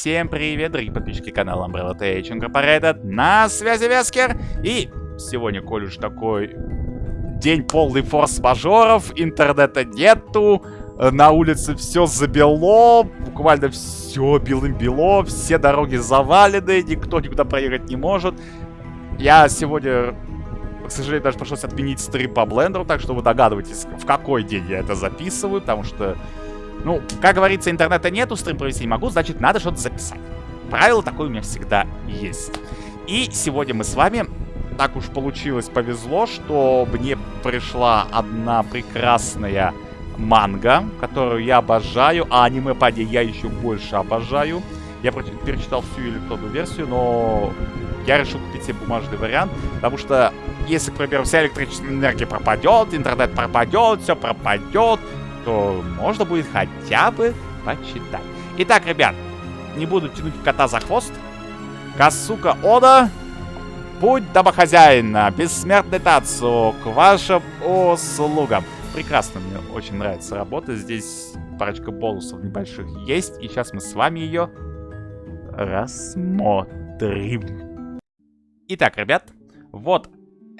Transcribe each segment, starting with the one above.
всем привет, дорогие подписчики канала Umbrella Tech Incorporated. На связи Вескер. И сегодня, коль уж такой день полный форс-мажоров, интернета нету, на улице все забело, буквально все белым-бело, все дороги завалены, никто никуда проехать не может. Я сегодня, к сожалению, даже пришлось отменить стрим по блендеру, так что вы догадываетесь, в какой день я это записываю, потому что ну, как говорится, интернета нету, стрим провести не могу, значит, надо что-то записать. Правило такое у меня всегда есть. И сегодня мы с вами, так уж получилось, повезло, что мне пришла одна прекрасная манга, которую я обожаю, а аниме паде я еще больше обожаю. Я перечитал всю электронную версию, но я решил купить себе бумажный вариант, потому что если, к примеру, вся электрическая энергия пропадет, интернет пропадет, все пропадет, то можно будет хотя бы почитать. Итак, ребят, не буду тянуть кота за хвост. Касука Ода, путь домохозяина, бессмертный Тацу, к вашим услугам. Прекрасно, мне очень нравится работа. Здесь парочка бонусов небольших есть. И сейчас мы с вами ее рассмотрим. Итак, ребят, вот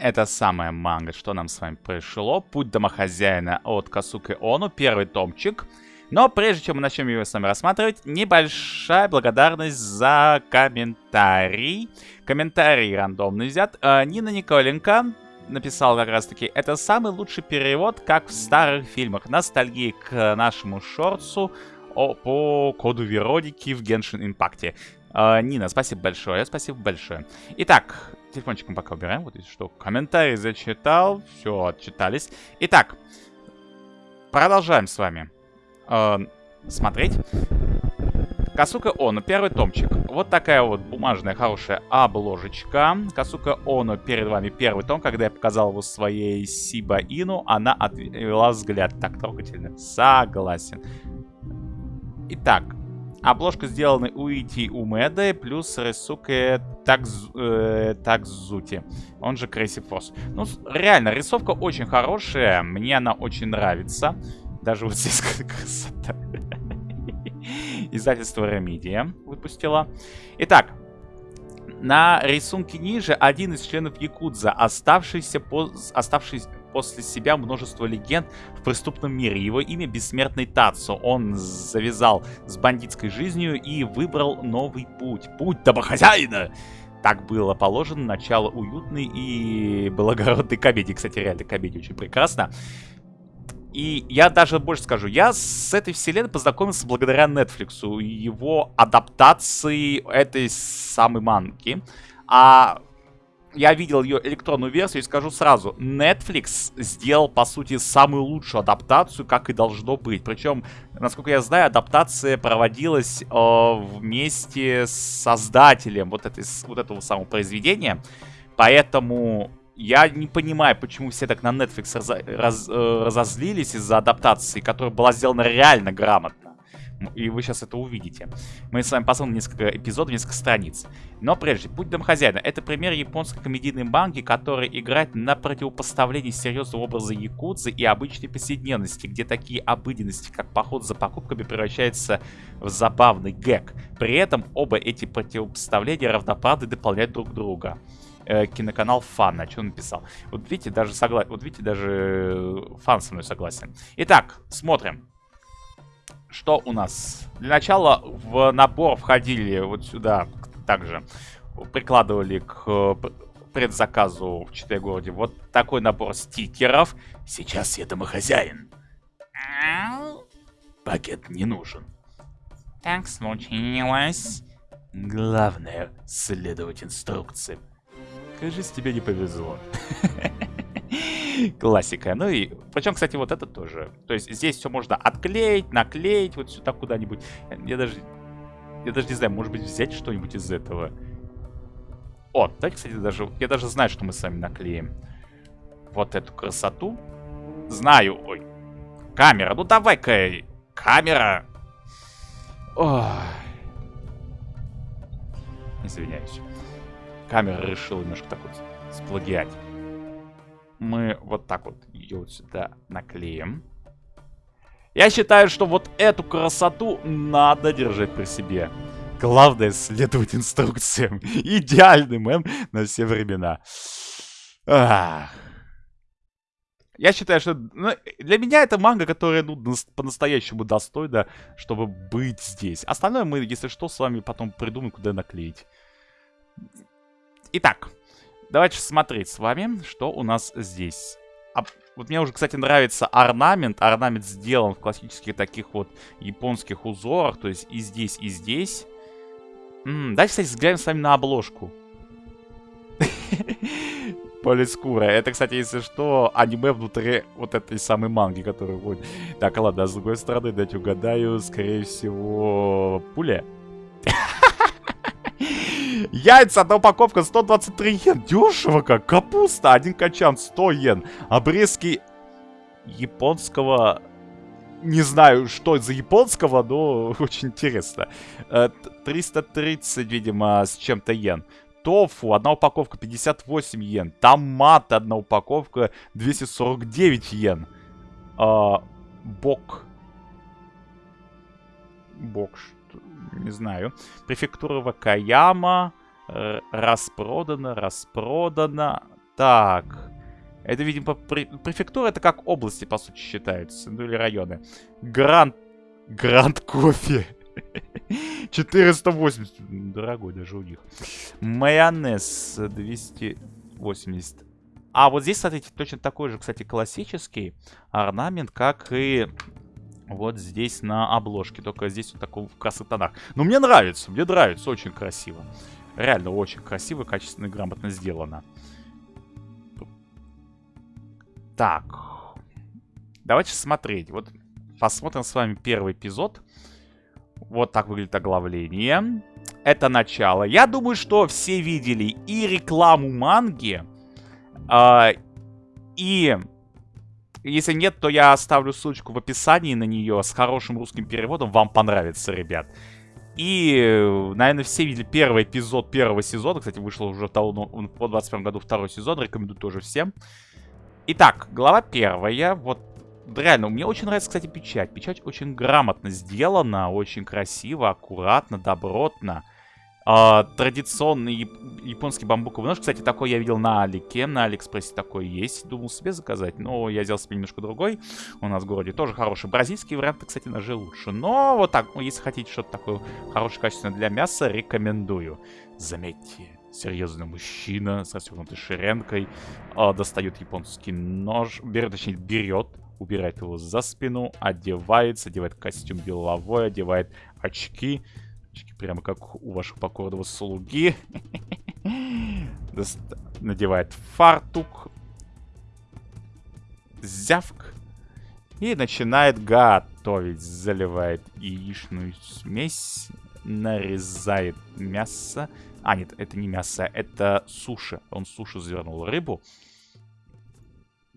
это самая манга, что нам с вами пришло. Путь домохозяина от Касуки Ону, первый томчик. Но прежде чем мы начнем его с вами рассматривать, небольшая благодарность за комментарий. Комментарий рандомный взят. Э, Нина Николенко написал как раз таки, это самый лучший перевод, как в старых фильмах. Ностальгии к нашему шорцу по коду Вероники в Impact. Э, Нина, спасибо большое, спасибо большое. Итак, телефончиком пока убираем. Вот что. Комментарий зачитал. Все, отчитались. Итак, продолжаем с вами э, смотреть. Касука Оно, первый томчик. Вот такая вот бумажная хорошая обложечка. Касука Оно перед вами первый том. Когда я показал его своей Сиба Ину, она отвела взгляд. Так трогательно. Согласен. Итак, Обложка сделана Уити Умеда плюс Рисуке э, Такзути, он же Крейси Форс. Ну, реально, рисовка очень хорошая, мне она очень нравится. Даже вот здесь красота. Издательство Ремедия выпустила. Итак, на рисунке ниже один из членов Якудза, оставшийся, по, оставшийся после себя множество легенд в преступном мире. Его имя Бессмертный Тацу. Он завязал с бандитской жизнью и выбрал новый путь. Путь домохозяина! Так было положено начало уютной и благородной комедии. Кстати, реально комедия очень прекрасна. И я даже больше скажу, я с этой вселенной познакомился благодаря Netflix, его адаптации этой самой манки. А я видел ее электронную версию и скажу сразу, Netflix сделал, по сути, самую лучшую адаптацию, как и должно быть. Причем, насколько я знаю, адаптация проводилась э, вместе с создателем вот, этой, вот этого самого произведения. Поэтому я не понимаю, почему все так на Netflix раз, раз, э, разозлились из-за адаптации, которая была сделана реально грамотно. И вы сейчас это увидите. Мы с вами посмотрим несколько эпизодов, несколько страниц. Но прежде, «Путь домохозяина» — это пример японской комедийной манги, которая играет на противопоставлении серьезного образа якудзы и обычной повседневности, где такие обыденности, как поход за покупками, превращаются в забавный гэг. При этом оба эти противопоставления равноправны дополняют друг друга э, киноканал Фан, о чем написал. Вот видите, даже согласен. Вот видите, даже Фан со мной согласен. Итак, смотрим что у нас? Для начала в набор входили вот сюда также. Прикладывали к предзаказу в 4 городе вот такой набор стикеров. Сейчас я домохозяин. Пакет не нужен. Так случилось. Главное следовать инструкциям. Кажется, тебе не повезло. Классика. Ну и, причем, кстати, вот это тоже. То есть здесь все можно отклеить, наклеить вот сюда куда-нибудь. Я даже, я даже не знаю, может быть взять что-нибудь из этого. О, давайте, кстати, даже, я даже знаю, что мы с вами наклеим. Вот эту красоту. Знаю, ой. Камера, ну давай-ка, камера. Ой. Извиняюсь. Камера решила немножко так вот сплагиать мы вот так вот ее вот сюда наклеим. Я считаю, что вот эту красоту надо держать при себе. Главное следовать инструкциям. Идеальный мем на все времена. Ах. Я считаю, что ну, для меня это манга, которая ну, по-настоящему достойна, чтобы быть здесь. Остальное мы, если что, с вами потом придумаем, куда наклеить. Итак, давайте смотреть с вами, что у нас здесь. А, вот мне уже, кстати, нравится орнамент. Орнамент сделан в классических таких вот японских узорах. То есть и здесь, и здесь. М -м, давайте, кстати, взглянем с вами на обложку. Полискура. Это, кстати, если что, аниме внутри вот этой самой манги, которая вот. Так, ладно, а с другой стороны, дать угадаю, скорее всего, пуля. Яйца, одна упаковка 123 йен. Дешево как. Капуста, один качан 100 йен. Обрезки японского... Не знаю, что за японского, но очень интересно. 330, э, видимо, с чем-то йен. Тофу, одна упаковка 58 йен. Томат, одна упаковка 249 йен. А, бок. Бок? Не знаю. Префектура Вакаяма. Э, распродано, распродано. Так. Это, видимо, префектура это как области, по сути, считаются. Ну или районы. Гранд... Гранд кофе. 480. Дорогой даже у них. Майонез 280. А вот здесь, смотрите, точно такой же, кстати, классический орнамент, как и вот здесь на обложке. Только здесь вот таком в красных тонах. Но мне нравится, мне нравится, очень красиво. Реально очень красиво, качественно и грамотно сделано. Так. Давайте смотреть. Вот посмотрим с вами первый эпизод. Вот так выглядит оглавление. Это начало. Я думаю, что все видели и рекламу манги, э, и если нет, то я оставлю ссылочку в описании на нее с хорошим русским переводом. Вам понравится, ребят. И, наверное, все видели первый эпизод первого сезона. Кстати, вышел уже в по 21 году второй сезон. Рекомендую тоже всем. Итак, глава первая. Вот реально, мне очень нравится, кстати, печать. Печать очень грамотно сделана, очень красиво, аккуратно, добротно. А, традиционный японский бамбуковый нож. Кстати, такой я видел на Алике. На Алиэкспрессе такой есть. Думал себе заказать, но я взял себе немножко другой. У нас в городе тоже хороший. Бразильский вариант, кстати, ножи лучше. Но вот так, ну, если хотите что-то такое хорошее, качественное для мяса, рекомендую. Заметьте, серьезный мужчина с расстегнутой ширенкой э, достает японский нож, берет, точнее, берет убирает его за спину, одевается, одевает костюм деловой, одевает очки. Прямо как у вашего покорного слуги. Надевает фартук. Зявк. И начинает готовить. Заливает яичную смесь. Нарезает мясо. А, нет, это не мясо, это суши. Он суши завернул рыбу.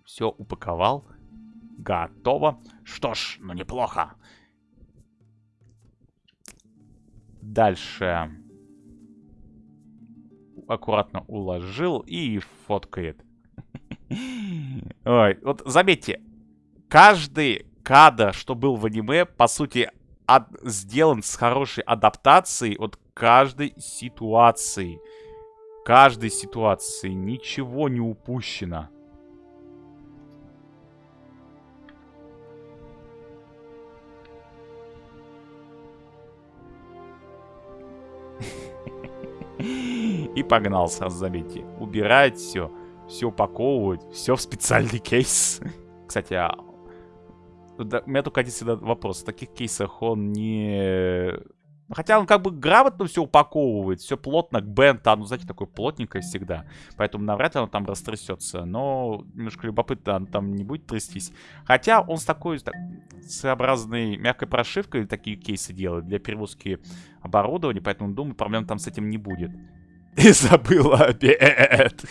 Все упаковал. Готово. Что ж, ну неплохо. Дальше. Аккуратно уложил и фоткает. Ой, вот заметьте. Каждый кадр, что был в аниме, по сути, от, сделан с хорошей адаптацией от каждой ситуации. Каждой ситуации. Ничего не упущено. И погнал сразу, заметьте. Убирать все, все упаковывать, все в специальный кейс. Кстати, а... у меня только один всегда вопрос. В таких кейсах он не... Хотя он как бы грамотно все упаковывает, все плотно, бент, ну, знаете, такое плотненькое всегда. Поэтому навряд ли он там растрясется. Но немножко любопытно, он там не будет трястись. Хотя он с такой так, своеобразной мягкой прошивкой такие кейсы делает для перевозки оборудования, поэтому, думаю, проблем там с этим не будет. И забыла обед.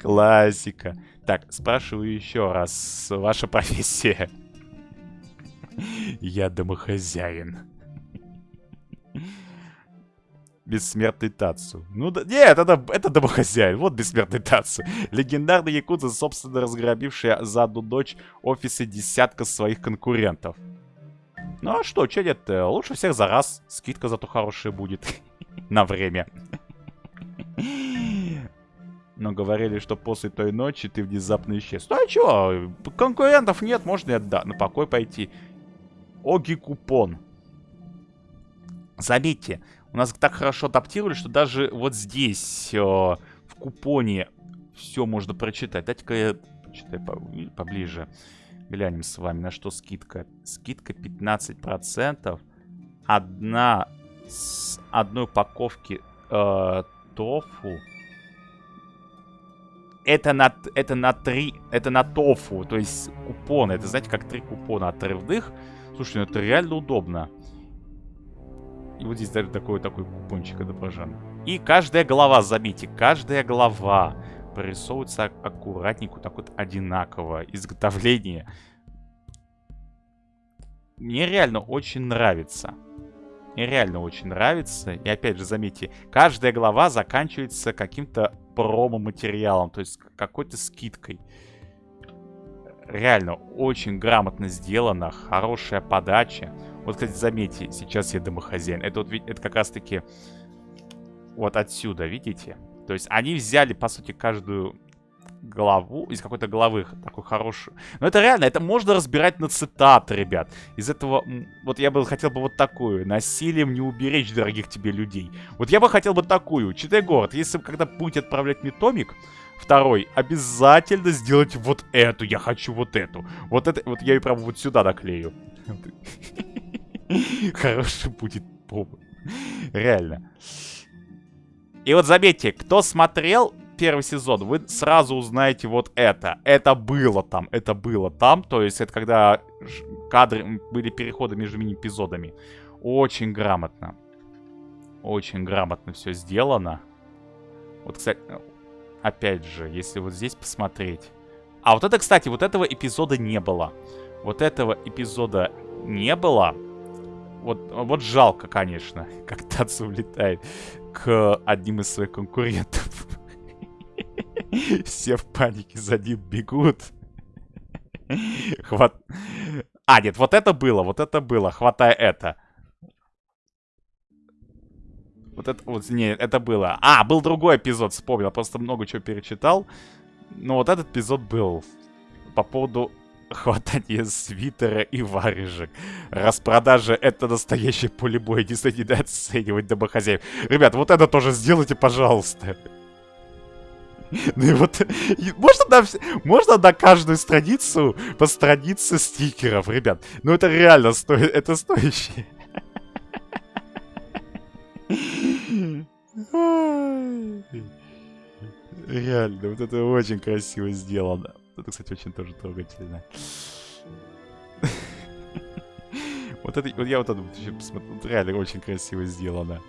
Классика. Так, спрашиваю еще раз. Ваша профессия? Я домохозяин. Бессмертный Тацу. Ну да, нет, это, это домохозяин. Вот бессмертный Тацу. Легендарный якудза, собственно, разграбивший за одну дочь офисы десятка своих конкурентов. Ну а что, че нет, лучше всех за раз. Скидка зато хорошая будет. На время. Но говорили, что после той ночи ты внезапно исчез. Ну а чё, конкурентов нет, можно и на покой пойти. Оги купон. Заметьте, у нас так хорошо адаптировали, что даже вот здесь, э, в купоне, все можно прочитать. Дайте-ка я почитаю поближе. Глянем с вами, на что скидка. Скидка 15%. Одна с одной упаковки э, тофу. Это на, это на три, это на тофу, то есть купоны. Это, знаете, как три купона отрывных. Слушай, ну это реально удобно. И вот здесь даже такой, такой купончик отображен. И каждая голова, заметьте, каждая голова прорисовывается аккуратненько, так вот одинаково. Изготовление. Мне реально очень нравится. Мне реально очень нравится. И опять же, заметьте, каждая глава заканчивается каким-то промо-материалом, то есть какой-то скидкой. Реально, очень грамотно сделано, хорошая подача. Вот, кстати, заметьте, сейчас я домохозяин. Это вот это как раз-таки вот отсюда, видите? То есть они взяли, по сути, каждую главу, из какой-то главы такой хороший. Но это реально, это можно разбирать на цитаты, ребят. Из этого, вот я бы хотел бы вот такую. Насилием не уберечь дорогих тебе людей. Вот я бы хотел бы такую. Читай город, если вы когда будете отправлять мне томик, второй, обязательно сделайте вот эту. Я хочу вот эту. Вот это, вот я ее прямо вот сюда наклею. Хороший будет повод. Реально. И вот заметьте, кто смотрел первый сезон, вы сразу узнаете вот это. Это было там, это было там. То есть это когда кадры, были переходы между мини-эпизодами. Очень грамотно. Очень грамотно все сделано. Вот, кстати, опять же, если вот здесь посмотреть. А вот это, кстати, вот этого эпизода не было. Вот этого эпизода не было. Вот, вот жалко, конечно, как Тацу улетает к одним из своих конкурентов. Все в панике за ним бегут. Хват... А, нет, вот это было, вот это было. Хватай это. Вот это, вот, не, это было. А, был другой эпизод, вспомнил. Просто много чего перечитал. Но вот этот эпизод был по поводу хватания свитера и варежек. Распродажа — это настоящий поле боя. Не стоит оценивать домохозяев. Ребят, вот это тоже сделайте, пожалуйста. Ну и вот, можно на, можно на каждую страницу по странице стикеров, ребят. Ну это реально стоит, это стоящее. Реально, вот это очень красиво сделано. Это, кстати, очень тоже трогательно. Вот это, вот я вот это посмотрел, реально очень красиво сделано.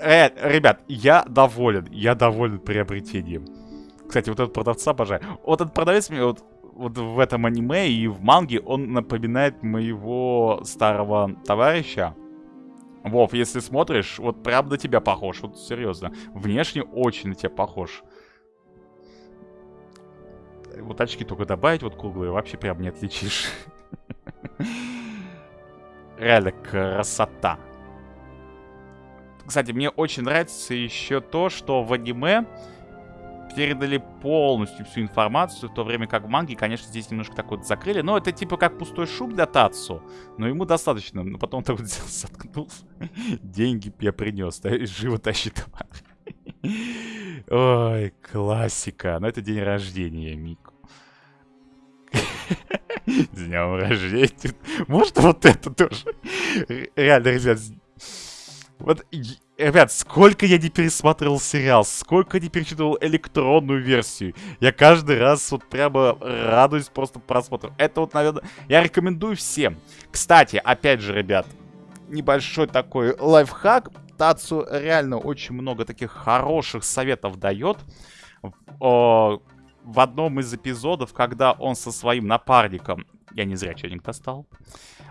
Э, ребят, я доволен. Я доволен приобретением. Кстати, вот этот продавца обожаю. Вот этот продавец мне вот, вот в этом аниме и в манге, он напоминает моего старого товарища. Вов, если смотришь, вот прям на тебя похож. Вот серьезно. Внешне очень на тебя похож. Вот очки только добавить, вот круглые, вообще прям не отличишь. Реально красота. Кстати, мне очень нравится еще то, что в аниме передали полностью всю информацию, в то время как в манге, конечно, здесь немножко так вот закрыли. Но это типа как пустой шуб для Тацу. Но ему достаточно. Но потом так вот взял, заткнул. Деньги я принес. Да, живо тащит. Ой, классика. Но это день рождения, Мику. С днем рождения. Может, вот это тоже? Реально, ребят, вот, ребят, сколько я не пересматривал сериал, сколько не перечитывал электронную версию. Я каждый раз вот прямо радуюсь просто просмотру. Это вот, наверное, я рекомендую всем. Кстати, опять же, ребят, небольшой такой лайфхак. Тацу реально очень много таких хороших советов дает. В, в одном из эпизодов, когда он со своим напарником, я не зря что-нибудь достал,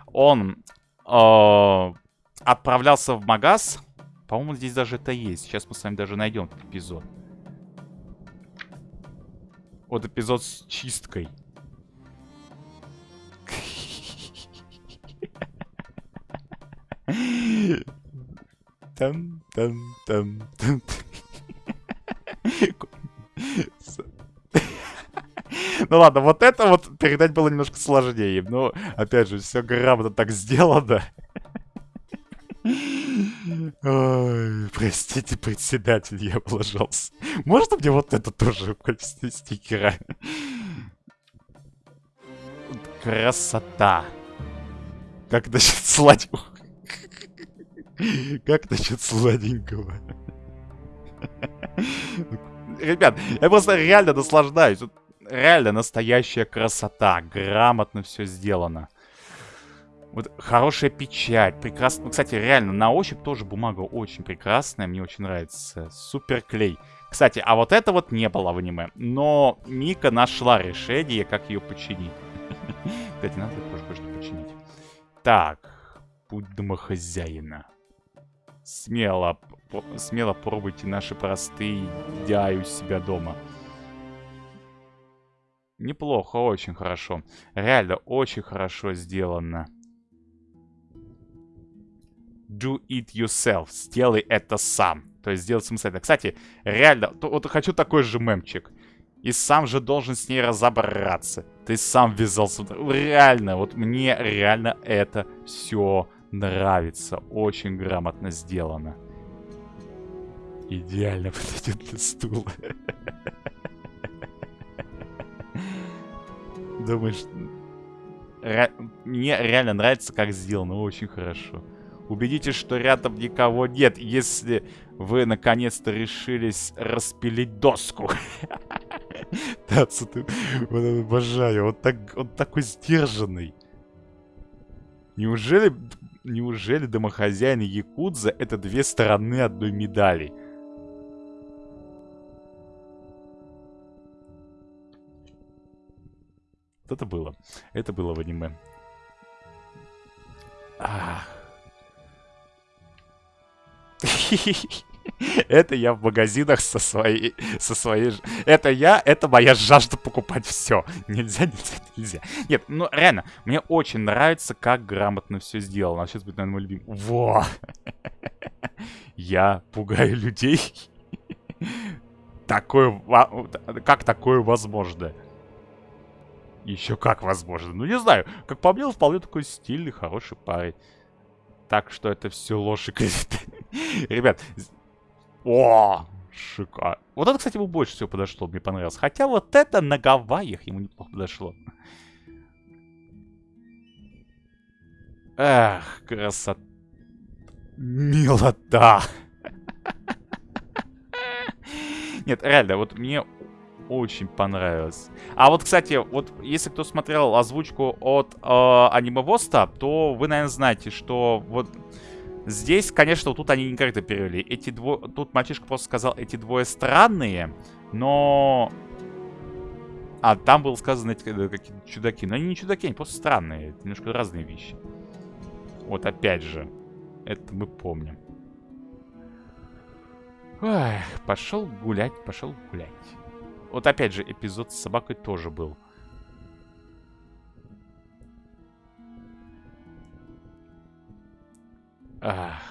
он э, отправлялся в магаз. По-моему, здесь даже это есть. Сейчас мы с вами даже найдем этот эпизод. Вот эпизод с чисткой. Там, там, там, там. Ну ладно, вот это вот передать было немножко сложнее. Но, опять же, все грамотно так сделано. Ой, простите, председатель, я облажался. Можно мне вот это тоже в качестве стикера? Красота. Как насчет сладенького? Как насчет сладенького? Ребят, я просто реально наслаждаюсь. Реально настоящая красота. Грамотно все сделано. Вот хорошая печать, прекрасно. Ну, кстати, реально, на ощупь тоже бумага очень прекрасная, мне очень нравится. Супер клей. Кстати, а вот это вот не было в аниме. Но Мика нашла решение, как ее починить. Кстати, надо тоже кое-что починить. Так, путь домохозяина. Смело, смело пробуйте наши простые дяи у себя дома. Неплохо, очень хорошо. Реально, очень хорошо сделано do it yourself. Сделай это сам. То есть сделай самостоятельно. Кстати, реально, то, вот хочу такой же мемчик. И сам же должен с ней разобраться. Ты сам ввязался. Реально, вот мне реально это все нравится. Очень грамотно сделано. Идеально подойдет для стула. Думаешь, мне реально нравится, как сделано. Очень хорошо. Убедитесь, что рядом никого нет, если вы наконец-то решились распилить доску. Тацу, ты обожаю. Он, так, он такой сдержанный. Неужели, неужели домохозяин и Якудза это две стороны одной медали? Вот это было. Это было в аниме. Ах. Это я в магазинах со своей... Со своей... Это я, это моя жажда покупать все. Нельзя, нельзя, нельзя. Нет, ну реально, мне очень нравится, как грамотно все сделано. А сейчас будет, наверное, мой любимый. Во! Я пугаю людей. Такое... Как такое возможно? Еще как возможно. Ну, не знаю. Как по мне, вполне такой стильный, хороший парень. Так что это все ложь и клевета. Ребят, о, шикарно. Вот это, кстати, ему больше всего подошло, мне понравилось. Хотя вот это на Гавайях ему неплохо подошло. Эх, красота. Милота. Нет, реально, вот мне очень понравилось. А вот, кстати, вот если кто смотрел озвучку от э, Аниме Воста, то вы, наверное, знаете, что вот Здесь, конечно, вот тут они не как-то перевели. Эти двое... Тут мальчишка просто сказал, эти двое странные, но... А, там было сказано эти какие-то чудаки. Но они не чудаки, они просто странные. Это немножко разные вещи. Вот опять же. Это мы помним. Ой, пошел гулять, пошел гулять. Вот опять же, эпизод с собакой тоже был. Ах.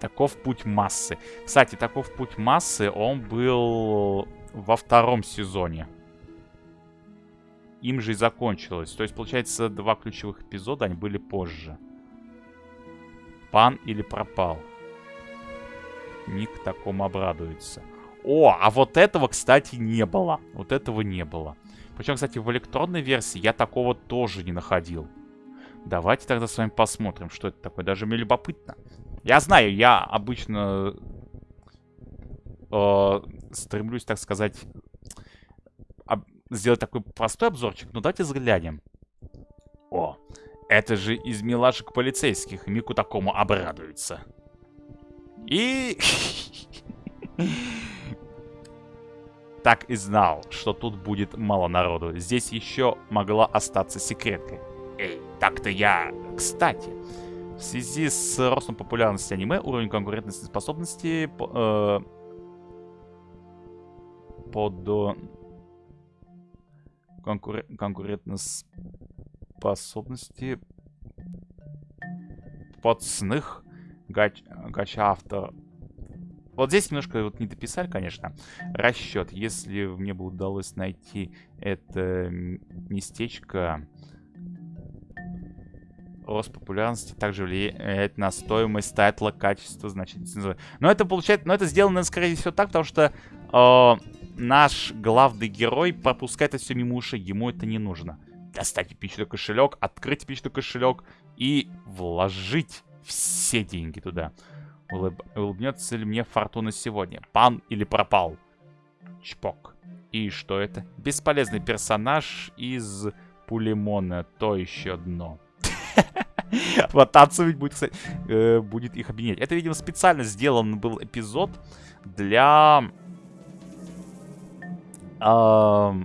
Таков путь массы. Кстати, таков путь массы, он был во втором сезоне. Им же и закончилось. То есть, получается, два ключевых эпизода, они были позже. Пан или пропал. Ник такому обрадуется. О, а вот этого, кстати, не было. Вот этого не было. Причем, кстати, в электронной версии я такого тоже не находил. Давайте тогда с вами посмотрим, что это такое. Даже мне любопытно. Я знаю, я обычно э, стремлюсь, так сказать, об, сделать такой простой обзорчик. Но давайте взглянем. О, это же из милашек полицейских. Мику такому обрадуется. И... Так и знал, что тут будет мало народу. Здесь еще могла остаться секреткой. Эй, так-то я... Кстати, в связи с ростом популярности аниме, уровень конкурентности способности... Э, под... конкур... конкурентоспособности подсных гач... гача авто. Вот здесь немножко вот не дописали, конечно, расчет. Если мне бы удалось найти это местечко, рост популярности также влияет на стоимость тайтла, качество, значительно. Но это получается, но это сделано, скорее всего, так, потому что э, наш главный герой пропускает это все мимо ушей, ему это не нужно. Достать эпичный кошелек, открыть эпичный кошелек и вложить все деньги туда. Улыб... Улыбнется ли мне фортуна сегодня? Пан или пропал? Чпок. И что это? Бесполезный персонаж из Пулемона. То еще дно. Вот Тацу ведь будет, кстати, э, будет их объединять. Это, видимо, специально сделан был эпизод для... как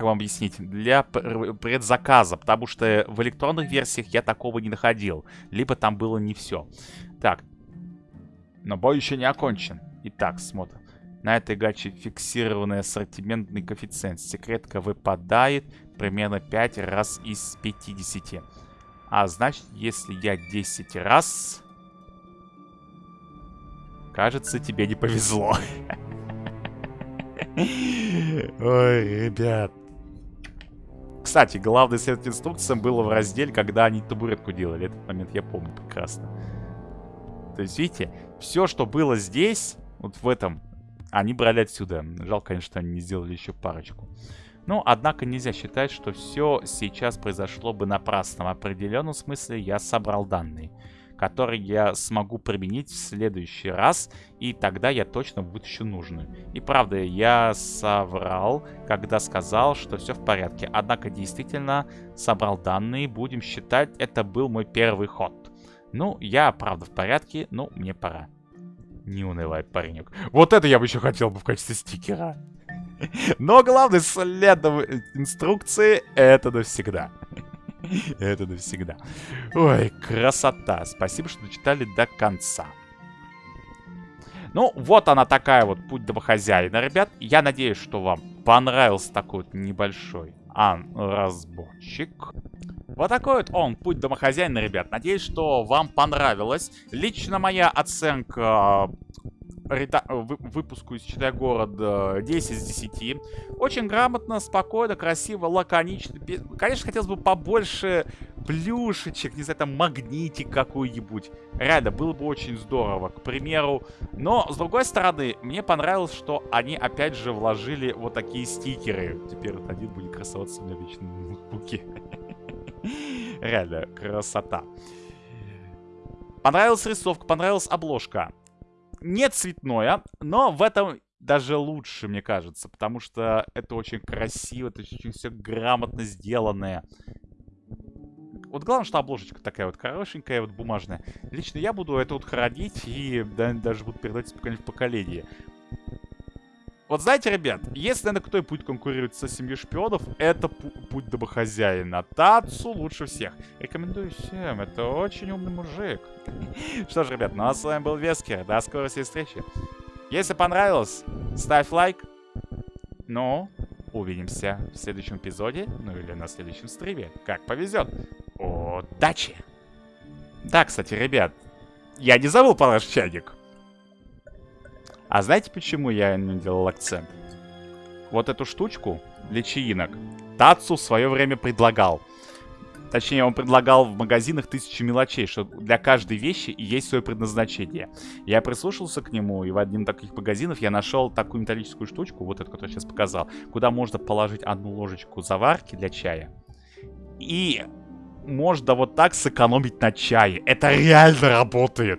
вам объяснить? Для предзаказа, потому что в электронных версиях я такого не находил. Либо там было не все. Так. Но бой еще не окончен. Итак, смотрим. На этой гаче фиксированный ассортиментный коэффициент. Секретка выпадает примерно 5 раз из 50. А значит, если я 10 раз... Кажется, тебе не повезло. Ой, ребят. Кстати, главный совет инструкциям было в разделе, когда они табуретку делали. Этот момент я помню прекрасно. То есть, видите, все, что было здесь, вот в этом, они брали отсюда. Жалко, конечно, что они не сделали еще парочку. Ну, однако нельзя считать, что все сейчас произошло бы напрасно. В определенном смысле я собрал данные, которые я смогу применить в следующий раз, и тогда я точно вытащу нужную. И правда, я соврал, когда сказал, что все в порядке. Однако действительно собрал данные, будем считать, это был мой первый ход. Ну, я правда в порядке, но мне пора. Не унывай, паренек. Вот это я бы еще хотел бы в качестве стикера. Но главное, следовать инструкции это навсегда. Это навсегда. Ой, красота. Спасибо, что дочитали до конца. Ну, вот она такая вот, путь домохозяина, ребят. Я надеюсь, что вам понравился такой вот небольшой ан-разборчик. Вот такой вот он, путь домохозяина, ребят. Надеюсь, что вам понравилось. Лично моя оценка выпуску из Читай города 10 из 10. Очень грамотно, спокойно, красиво, лаконично. Конечно, хотелось бы побольше плюшечек, не знаю, там магнитик какой-нибудь. Реально, было бы очень здорово, к примеру. Но, с другой стороны, мне понравилось, что они опять же вложили вот такие стикеры. Теперь вот один будет красоваться у меня вечно на ноутбуке. Реально, красота. Понравилась рисовка, понравилась обложка не цветное, но в этом даже лучше, мне кажется, потому что это очень красиво, это очень все грамотно сделанное. Вот главное, что обложечка такая вот хорошенькая, вот бумажная. Лично я буду это вот хранить и да, даже буду передать из поколения в поколение. Вот знаете, ребят, если, наверное, кто будет конкурировать со семьей шпионов, это путь домохозяина. Тацу лучше всех. Рекомендую всем, это очень умный мужик. Что ж, ребят, ну а с вами был Вескер. До скорой встречи. Если понравилось, ставь лайк. Ну, увидимся в следующем эпизоде, ну или на следующем стриме. Как повезет. Удачи! Да, кстати, ребят, я не забыл про чайник. А знаете, почему я не делал акцент? Вот эту штучку для чаинок Тацу в свое время предлагал. Точнее, он предлагал в магазинах тысячи мелочей, что для каждой вещи есть свое предназначение. Я прислушался к нему, и в одном таких магазинов я нашел такую металлическую штучку, вот эту, которую я сейчас показал, куда можно положить одну ложечку заварки для чая. И можно вот так сэкономить на чае. Это реально работает.